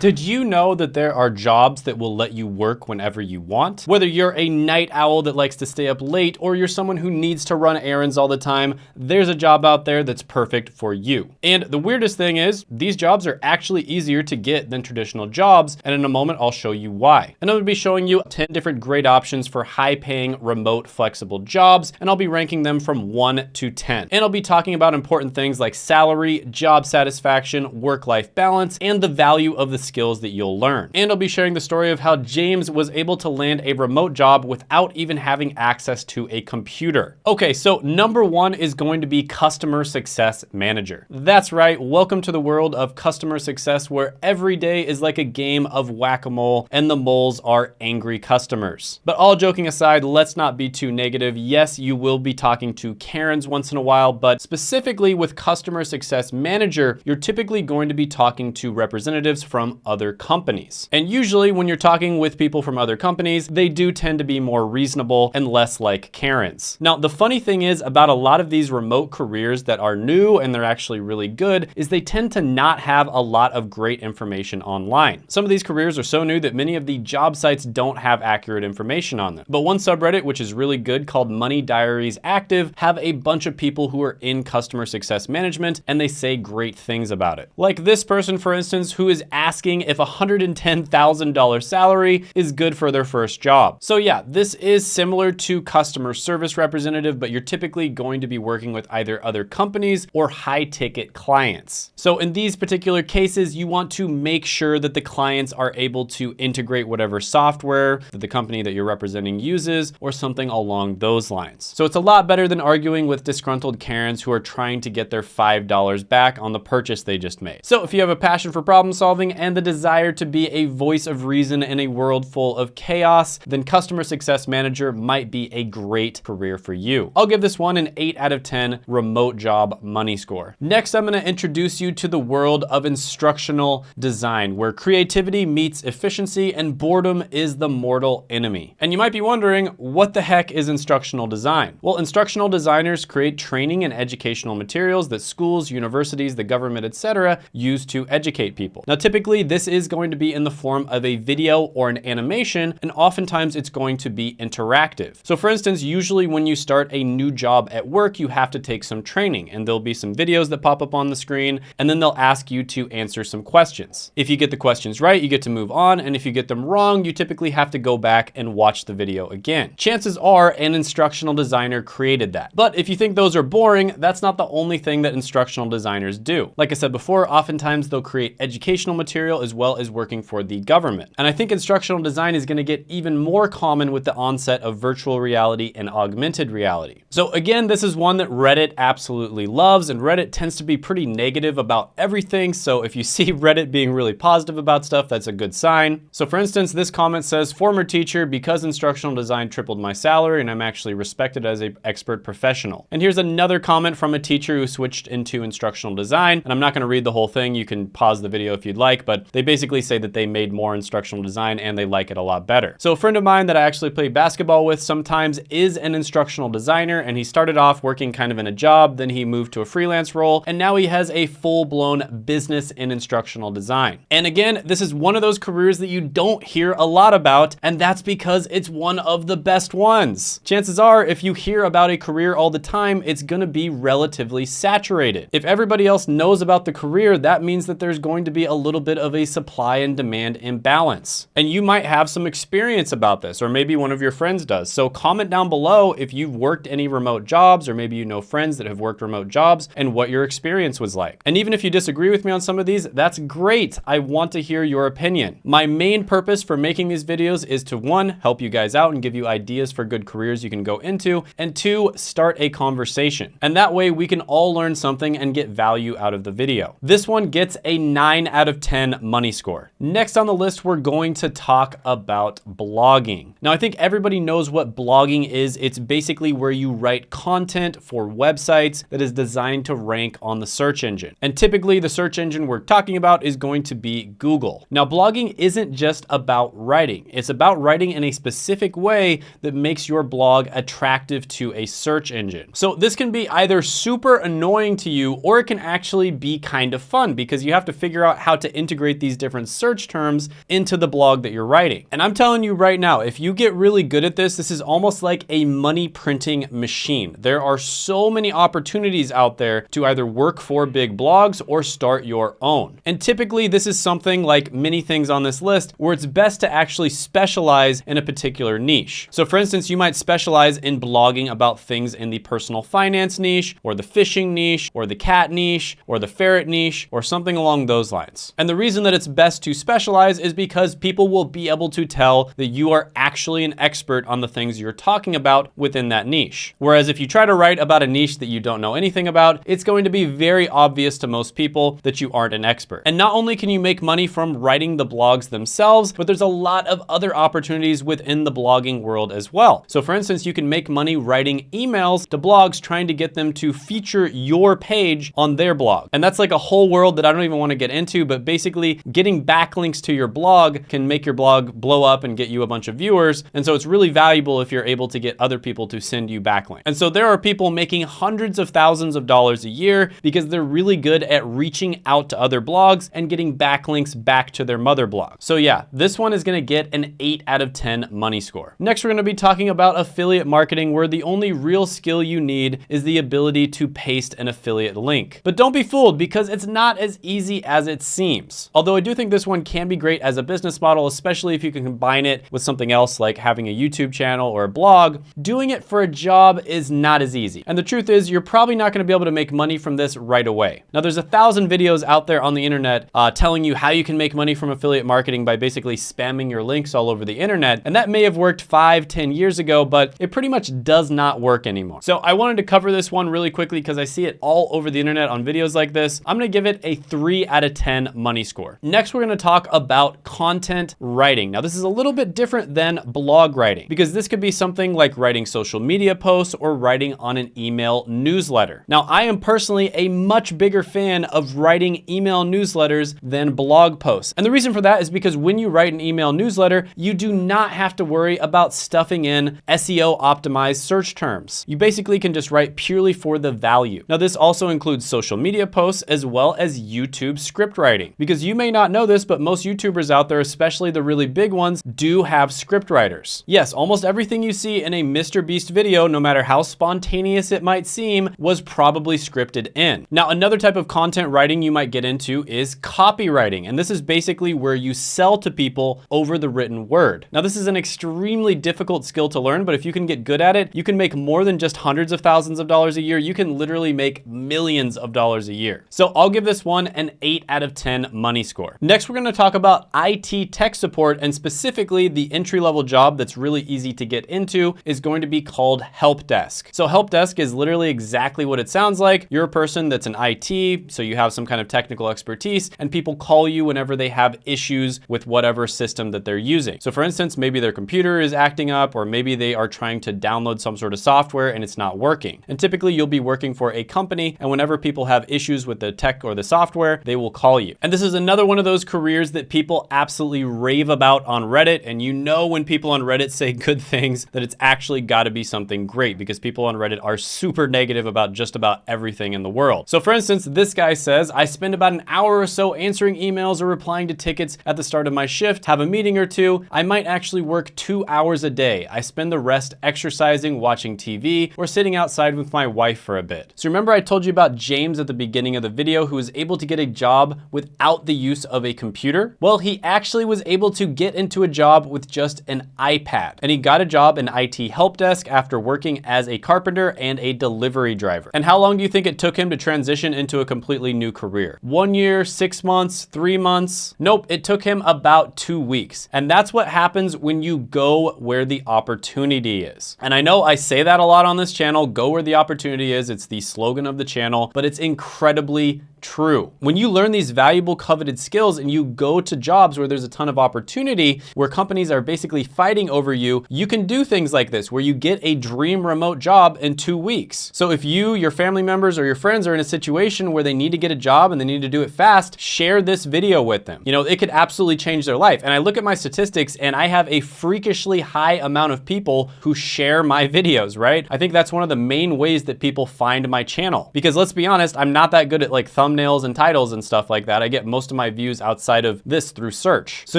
Did you know that there are jobs that will let you work whenever you want? Whether you're a night owl that likes to stay up late or you're someone who needs to run errands all the time, there's a job out there that's perfect for you. And the weirdest thing is these jobs are actually easier to get than traditional jobs. And in a moment, I'll show you why. And I'm gonna be showing you 10 different great options for high paying, remote, flexible jobs. And I'll be ranking them from one to 10. And I'll be talking about important things like salary, job satisfaction, work-life balance, and the value of the skills that you'll learn. And I'll be sharing the story of how James was able to land a remote job without even having access to a computer. Okay, so number one is going to be customer success manager. That's right, welcome to the world of customer success where every day is like a game of whack-a-mole and the moles are angry customers. But all joking aside, let's not be too negative. Yes, you will be talking to Karens once in a while, but specifically with customer success manager, you're typically going to be talking to representatives from other companies. And usually when you're talking with people from other companies, they do tend to be more reasonable and less like Karens. Now, the funny thing is about a lot of these remote careers that are new and they're actually really good is they tend to not have a lot of great information online. Some of these careers are so new that many of the job sites don't have accurate information on them. But one subreddit, which is really good called Money Diaries Active, have a bunch of people who are in customer success management and they say great things about it. Like this person, for instance, who is asking if $110,000 salary is good for their first job. So yeah, this is similar to customer service representative, but you're typically going to be working with either other companies or high ticket clients. So in these particular cases, you want to make sure that the clients are able to integrate whatever software that the company that you're representing uses or something along those lines. So it's a lot better than arguing with disgruntled Karens who are trying to get their $5 back on the purchase they just made. So if you have a passion for problem solving and the desire to be a voice of reason in a world full of chaos, then customer success manager might be a great career for you. I'll give this one an 8 out of 10 remote job money score. Next, I'm gonna introduce you to the world of instructional design, where creativity meets efficiency and boredom is the mortal enemy. And you might be wondering, what the heck is instructional design? Well, instructional designers create training and educational materials that schools, universities, the government, etc. use to educate people. Now, typically this is going to be in the form of a video or an animation, and oftentimes it's going to be interactive. So for instance, usually when you start a new job at work, you have to take some training and there'll be some videos that pop up on the screen, and then they'll ask you to answer some questions. If you get the questions right, you get to move on, and if you get them wrong, you typically have to go back and watch the video again. Chances are an instructional designer created that. But if you think those are boring, that's not the only thing that instructional designers do. Like I said before, oftentimes they'll create educational material as well as working for the government. And I think instructional design is gonna get even more common with the onset of virtual reality and augmented reality. So again, this is one that Reddit absolutely loves and Reddit tends to be pretty negative about everything. So if you see Reddit being really positive about stuff, that's a good sign. So for instance, this comment says, former teacher, because instructional design tripled my salary and I'm actually respected as an expert professional. And here's another comment from a teacher who switched into instructional design. And I'm not gonna read the whole thing. You can pause the video if you'd like, but they basically say that they made more instructional design and they like it a lot better. So a friend of mine that I actually play basketball with sometimes is an instructional designer and he started off working kind of in a job, then he moved to a freelance role, and now he has a full-blown business in instructional design. And again, this is one of those careers that you don't hear a lot about, and that's because it's one of the best ones. Chances are, if you hear about a career all the time, it's gonna be relatively saturated. If everybody else knows about the career, that means that there's going to be a little bit of a supply and demand imbalance. And you might have some experience about this, or maybe one of your friends does. So comment down below if you've worked any remote jobs, or maybe you know friends that have worked remote jobs, and what your experience was like. And even if you disagree with me on some of these, that's great. I want to hear your opinion. My main purpose for making these videos is to one, help you guys out and give you ideas for good careers you can go into, and two, start a conversation. And that way we can all learn something and get value out of the video. This one gets a nine out of 10 money score. Next on the list, we're going to talk about blogging. Now, I think everybody knows what blogging is. It's basically where you write content for websites that is designed to rank on the search engine. And typically the search engine we're talking about is going to be Google. Now, blogging isn't just about writing. It's about writing in a specific way that makes your blog attractive to a search engine. So this can be either super annoying to you or it can actually be kind of fun because you have to figure out how to integrate integrate these different search terms into the blog that you're writing. And I'm telling you right now, if you get really good at this, this is almost like a money printing machine. There are so many opportunities out there to either work for big blogs or start your own. And typically this is something like many things on this list where it's best to actually specialize in a particular niche. So for instance, you might specialize in blogging about things in the personal finance niche or the fishing niche or the cat niche or the ferret niche or something along those lines. And the reason that it's best to specialize is because people will be able to tell that you are actually an expert on the things you're talking about within that niche. Whereas if you try to write about a niche that you don't know anything about, it's going to be very obvious to most people that you aren't an expert. And not only can you make money from writing the blogs themselves, but there's a lot of other opportunities within the blogging world as well. So for instance, you can make money writing emails to blogs trying to get them to feature your page on their blog. And that's like a whole world that I don't even want to get into, but basically getting backlinks to your blog can make your blog blow up and get you a bunch of viewers. And so it's really valuable if you're able to get other people to send you backlinks. And so there are people making hundreds of thousands of dollars a year because they're really good at reaching out to other blogs and getting backlinks back to their mother blog. So yeah, this one is gonna get an eight out of 10 money score. Next, we're gonna be talking about affiliate marketing where the only real skill you need is the ability to paste an affiliate link. But don't be fooled because it's not as easy as it seems. Although I do think this one can be great as a business model, especially if you can combine it with something else like having a YouTube channel or a blog, doing it for a job is not as easy. And the truth is you're probably not gonna be able to make money from this right away. Now there's a thousand videos out there on the internet uh, telling you how you can make money from affiliate marketing by basically spamming your links all over the internet. And that may have worked five, ten years ago, but it pretty much does not work anymore. So I wanted to cover this one really quickly because I see it all over the internet on videos like this. I'm gonna give it a three out of 10 money score. Next, we're gonna talk about content writing. Now this is a little bit different than blog writing because this could be something like writing social media posts or writing on an email newsletter. Now I am personally a much bigger fan of writing email newsletters than blog posts. And the reason for that is because when you write an email newsletter, you do not have to worry about stuffing in SEO optimized search terms. You basically can just write purely for the value. Now this also includes social media posts as well as YouTube script writing. Because you may not know this, but most YouTubers out there, especially the really big ones, do have script writers. Yes, almost everything you see in a Mr. Beast video, no matter how spontaneous it might seem, was probably scripted in. Now, another type of content writing you might get into is copywriting. And this is basically where you sell to people over the written word. Now, this is an extremely difficult skill to learn, but if you can get good at it, you can make more than just hundreds of thousands of dollars a year. You can literally make millions of dollars a year. So I'll give this one an eight out of 10 money score. Next, we're gonna talk about IT tech support and specifically the entry-level job that's really easy to get into is going to be called help desk. So help desk is literally exactly what it sounds like. You're a person that's an IT, so you have some kind of technical expertise and people call you whenever they have issues with whatever system that they're using. So for instance, maybe their computer is acting up or maybe they are trying to download some sort of software and it's not working. And typically you'll be working for a company and whenever people have issues with the tech or the software, they will call you. And this is another one of those careers that people absolutely rave about on Reddit. And you know when people on Reddit say good things that it's actually gotta be something great because people on Reddit are super negative about just about everything in the world. So for instance, this guy says, I spend about an hour or so answering emails or replying to tickets at the start of my shift, have a meeting or two. I might actually work two hours a day. I spend the rest exercising, watching TV, or sitting outside with my wife for a bit. So remember I told you about James at the beginning of the video who was able to get a job without the use of a computer? Well, he actually was able to get into a job with just an iPad. And he got a job in IT help desk after working as a carpenter and a delivery driver. And how long do you think it took him to transition into a completely new career? One year, six months, three months? Nope, it took him about two weeks. And that's what happens when you go where the opportunity is. And I know I say that a lot on this channel, go where the opportunity is. It's the slogan of the channel, but it's incredibly true. When you learn these valuable coveted skills and you go to jobs where there's a ton of opportunity, where companies are basically fighting over you, you can do things like this, where you get a dream remote job in two weeks. So if you, your family members, or your friends are in a situation where they need to get a job and they need to do it fast, share this video with them. You know, it could absolutely change their life. And I look at my statistics and I have a freakishly high amount of people who share my videos, right? I think that's one of the main ways that people find my channel. Because let's be honest, I'm not that good at like thumb thumbnails and titles and stuff like that. I get most of my views outside of this through search. So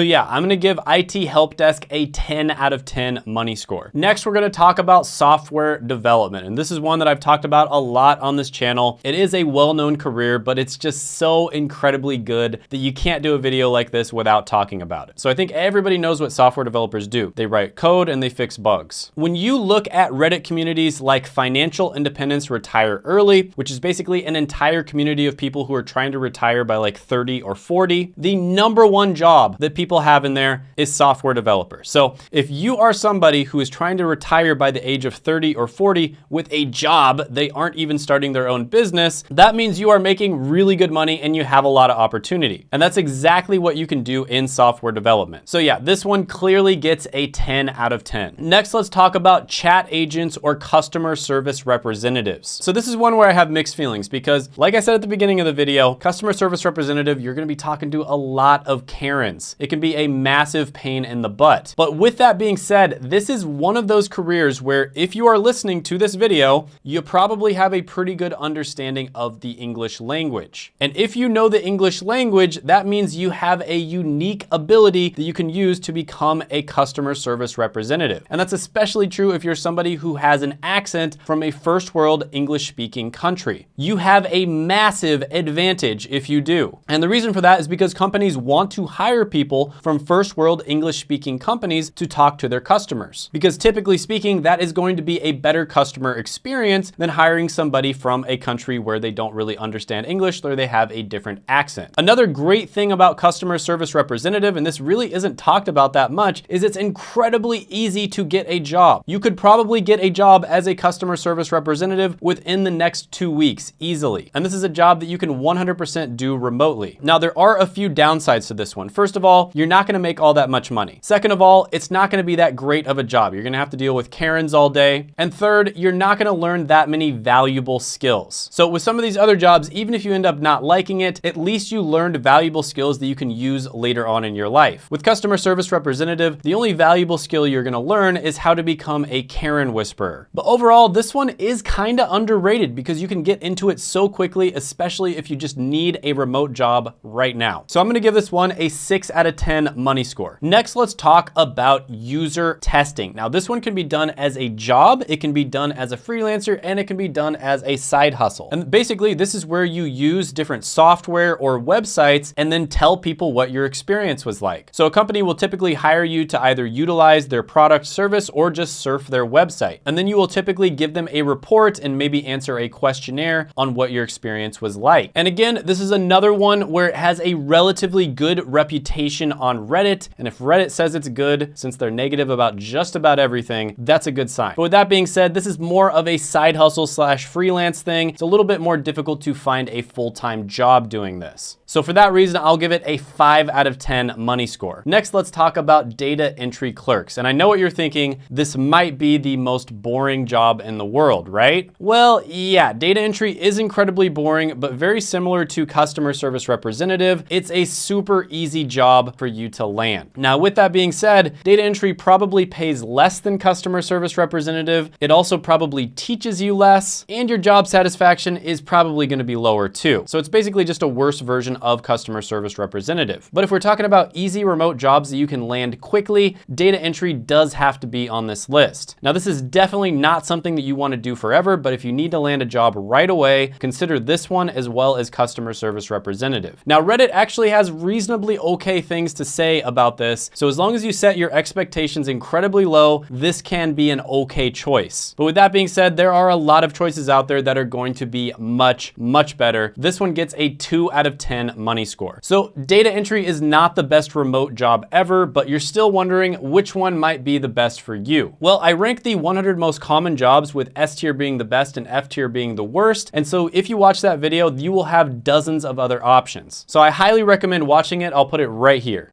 yeah, I'm gonna give IT Help Desk a 10 out of 10 money score. Next, we're gonna talk about software development. And this is one that I've talked about a lot on this channel. It is a well-known career, but it's just so incredibly good that you can't do a video like this without talking about it. So I think everybody knows what software developers do. They write code and they fix bugs. When you look at Reddit communities like Financial Independence Retire Early, which is basically an entire community of people who are trying to retire by like 30 or 40, the number one job that people have in there is software developer. So if you are somebody who is trying to retire by the age of 30 or 40 with a job, they aren't even starting their own business, that means you are making really good money and you have a lot of opportunity. And that's exactly what you can do in software development. So yeah, this one clearly gets a 10 out of 10. Next, let's talk about chat agents or customer service representatives. So this is one where I have mixed feelings because like I said at the beginning of the video, customer service representative, you're gonna be talking to a lot of Karens. It can be a massive pain in the butt. But with that being said, this is one of those careers where if you are listening to this video, you probably have a pretty good understanding of the English language. And if you know the English language, that means you have a unique ability that you can use to become a customer service representative. And that's especially true if you're somebody who has an accent from a first world English speaking country. You have a massive advantage if you do. And the reason for that is because companies want to hire people from first world English speaking companies to talk to their customers. Because typically speaking, that is going to be a better customer experience than hiring somebody from a country where they don't really understand English or they have a different accent. Another great thing about customer service representative, and this really isn't talked about that much, is it's incredibly easy to get a job. You could probably get a job as a customer service representative within the next two weeks easily. And this is a job that you can 100% do remotely. Now, there are a few downsides to this one. First of all, you're not gonna make all that much money. Second of all, it's not gonna be that great of a job. You're gonna have to deal with Karens all day. And third, you're not gonna learn that many valuable skills. So with some of these other jobs, even if you end up not liking it, at least you learned valuable skills that you can use later on in your life. With customer service representative, the only valuable skill you're gonna learn is how to become a Karen whisperer. But overall, this one is kinda underrated because you can get into it so quickly, especially if you just need a remote job right now. So I'm gonna give this one a six out of 10 money score. Next, let's talk about user testing. Now this one can be done as a job, it can be done as a freelancer, and it can be done as a side hustle. And basically this is where you use different software or websites and then tell people what your experience was like. So a company will typically hire you to either utilize their product service or just surf their website. And then you will typically give them a report and maybe answer a questionnaire on what your experience was like. And again, this is another one where it has a relatively good reputation on Reddit. And if Reddit says it's good, since they're negative about just about everything, that's a good sign. But with that being said, this is more of a side hustle slash freelance thing. It's a little bit more difficult to find a full-time job doing this. So for that reason, I'll give it a five out of 10 money score. Next, let's talk about data entry clerks. And I know what you're thinking, this might be the most boring job in the world, right? Well, yeah, data entry is incredibly boring, but very similar to customer service representative, it's a super easy job for you to land. Now, with that being said, data entry probably pays less than customer service representative. It also probably teaches you less, and your job satisfaction is probably gonna be lower too. So it's basically just a worse version of customer service representative. But if we're talking about easy remote jobs that you can land quickly, data entry does have to be on this list. Now, this is definitely not something that you wanna do forever, but if you need to land a job right away, consider this one as well as customer service representative. Now, Reddit actually has reasonably okay things to say about this. So as long as you set your expectations incredibly low, this can be an okay choice. But with that being said, there are a lot of choices out there that are going to be much, much better. This one gets a two out of 10 money score. So data entry is not the best remote job ever, but you're still wondering which one might be the best for you. Well, I rank the 100 most common jobs with S tier being the best and F tier being the worst. And so if you watch that video, you will have dozens of other options. So I highly recommend watching it. I'll put it right here.